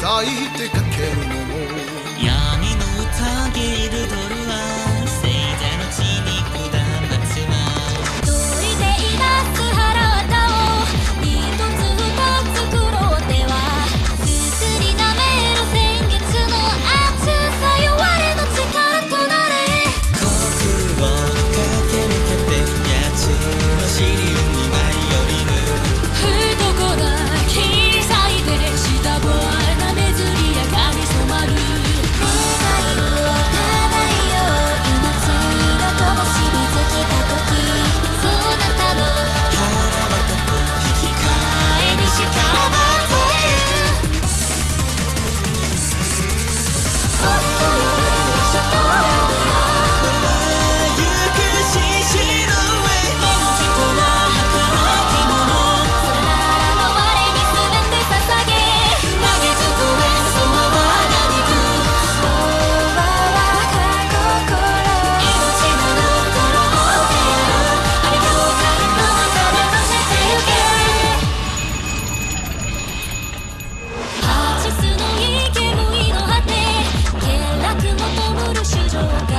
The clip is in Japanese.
咲いてかけるのも。闇の宴いる Wow.